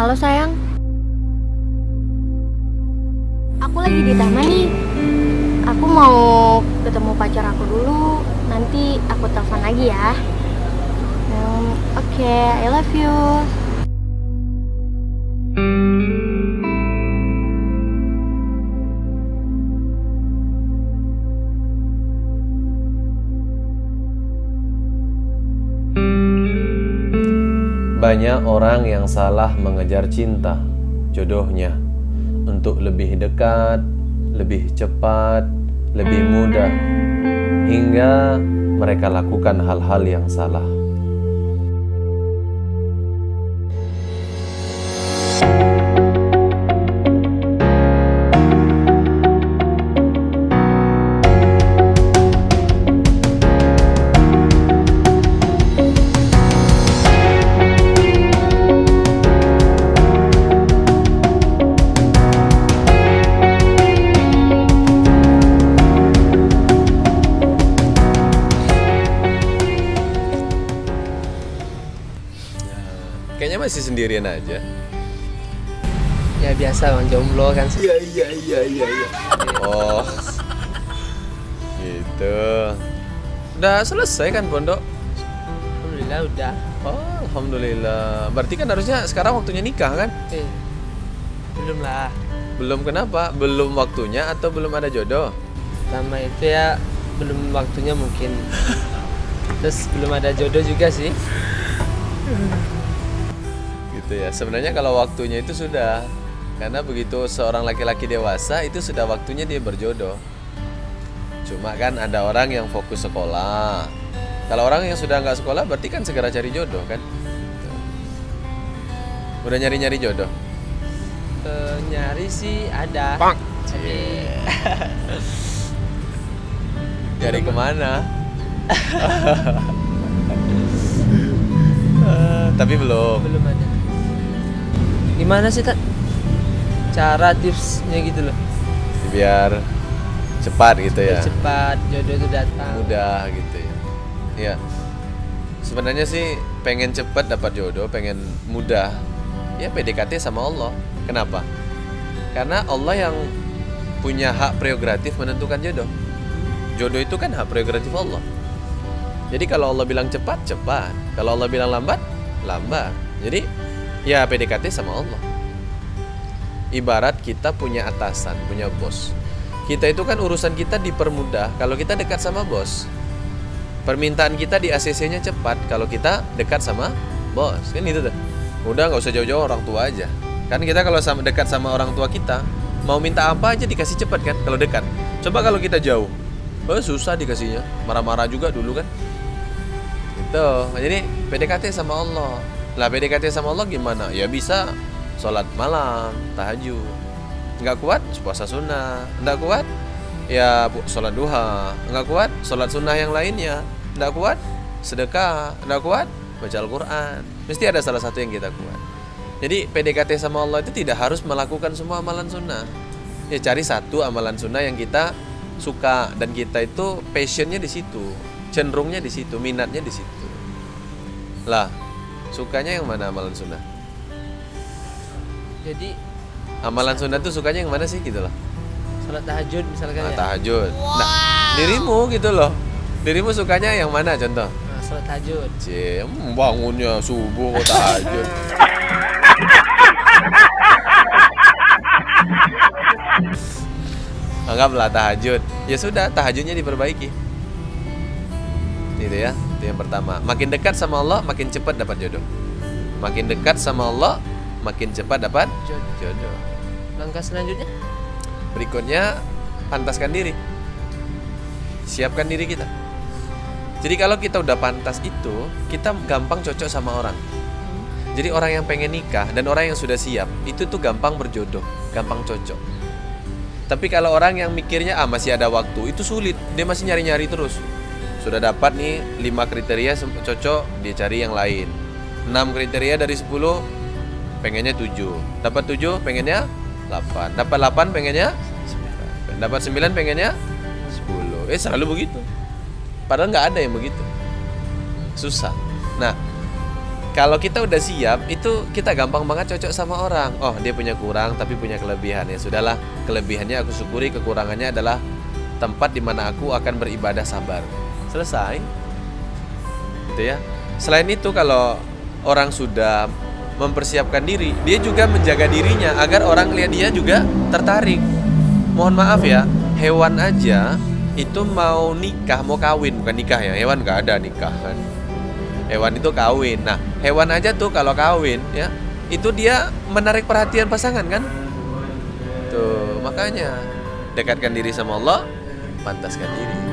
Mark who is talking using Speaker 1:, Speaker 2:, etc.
Speaker 1: Halo sayang. Aku lagi di taman nih. Aku mau ketemu pacar aku dulu. Nanti aku telepon lagi ya. Hmm, Oke, I love you.
Speaker 2: Banyak orang yang salah mengejar cinta, jodohnya, untuk lebih dekat, lebih cepat, lebih mudah, hingga mereka lakukan hal-hal yang salah. Masih sendirian aja.
Speaker 3: Ya biasa bang jomblo kan
Speaker 2: Iya iya iya iya. iya. Oh, gitu. Udah selesai kan pondok?
Speaker 3: Alhamdulillah udah
Speaker 2: Oh, alhamdulillah. Berarti kan harusnya sekarang waktunya nikah kan?
Speaker 3: eh, Belum lah
Speaker 2: Belum kenapa? Belum waktunya atau belum ada jodoh?
Speaker 3: Sama itu ya belum waktunya mungkin Terus belum ada jodoh juga sih
Speaker 2: Gitu ya. Sebenarnya kalau waktunya itu sudah. Karena begitu seorang laki-laki dewasa itu sudah waktunya dia berjodoh. Cuma kan ada orang yang fokus sekolah. Kalau orang yang sudah nggak sekolah berarti kan segera cari jodoh kan? Udah nyari-nyari jodoh?
Speaker 3: Eh, Nyari sih ada Tapi
Speaker 2: Nyari ke mana? Tapi belum.
Speaker 3: belum ada Gimana sih tak? Cara tipsnya gitu loh
Speaker 2: Biar cepat gitu ya.
Speaker 3: Biar Cepat jodoh itu datang
Speaker 2: mudah gitu ya. Iya. Sebenarnya sih pengen cepet dapat jodoh, pengen mudah. Ya PDKT sama Allah. Kenapa? Karena Allah yang punya hak prerogatif menentukan jodoh. Jodoh itu kan hak prerogatif Allah. Jadi kalau Allah bilang cepat, cepat. Kalau Allah bilang lambat, lambat. Jadi ya PDKT sama Allah. Ibarat kita punya atasan, punya bos. Kita itu kan urusan kita dipermudah kalau kita dekat sama bos. Permintaan kita di ACC-nya cepat kalau kita dekat sama bos. Kan itu tuh. Udah nggak usah jauh-jauh orang tua aja. Kan kita kalau sama dekat sama orang tua kita, mau minta apa aja dikasih cepat kan kalau dekat. Coba kalau kita jauh. Oh, susah dikasihnya. Marah-marah juga dulu kan. Gitu. Jadi PDKT sama Allah. Lah PDKT sama Allah gimana? Ya bisa sholat malam, tahajud. Nggak kuat, puasa sunnah. Nggak kuat, ya sholat duha. Nggak kuat, sholat sunnah yang lainnya. Nggak kuat, sedekah. Nggak kuat, baca Al-Quran. Mesti ada salah satu yang kita kuat. Jadi PDKT sama Allah itu tidak harus melakukan semua amalan sunnah. Ya cari satu amalan sunnah yang kita suka dan kita itu passionnya di situ, cenderungnya di situ, minatnya di situ. Lah, sukanya yang mana amalan sunnah?
Speaker 3: Jadi
Speaker 2: Amalan sunnah tuh sukanya yang mana sih gitu loh?
Speaker 3: sholat tahajud misalkan
Speaker 2: Nah,
Speaker 3: ya
Speaker 2: tahajud. Nah, dirimu gitu loh. Dirimu sukanya yang mana contoh?
Speaker 3: Nah, sholat tahajud
Speaker 2: Cie, bangunnya subuh kok tahajud. Anggaplah tahajud. Ya sudah, tahajudnya diperbaiki. Itu ya, itu yang pertama. Makin dekat sama Allah, makin cepat dapat jodoh. Makin dekat sama Allah, makin cepat dapat
Speaker 3: Jodoh. Langkah selanjutnya
Speaker 2: Berikutnya, pantaskan diri. Siapkan diri kita. Jadi kalau kita udah pantas itu, kita gampang cocok sama orang. Jadi orang yang pengen nikah dan orang yang sudah siap, itu tuh gampang berjodoh, gampang cocok. Tapi kalau orang yang mikirnya ah masih ada waktu, itu sulit. Dia masih nyari-nyari terus. Sudah dapat nih 5 kriteria cocok, dia cari yang lain. 6 kriteria dari 10 pengennya 7. Dapat 7 pengennya 8. Dapat 8 pengennya 9. Dapat 9 pengennya 10. Eh selalu begitu. Padahal nggak ada yang begitu. Susah. Nah, kalau kita udah siap itu kita gampang banget cocok sama orang oh dia punya kurang tapi punya kelebihan ya sudahlah kelebihannya aku syukuri kekurangannya adalah tempat di mana aku akan beribadah sabar selesai. Gitu ya. Selain itu kalau orang sudah mempersiapkan diri dia juga menjaga dirinya agar orang lihat dia juga tertarik. Mohon maaf ya hewan aja itu mau nikah mau kawin. Bukan nikah ya hewan gak ada nikah kan. Hewan itu kawin. Nah hewan aja tuh kalau kawin ya itu dia menarik perhatian pasangan kan? Tuh makanya dekatkan diri sama Allah pantaskan diri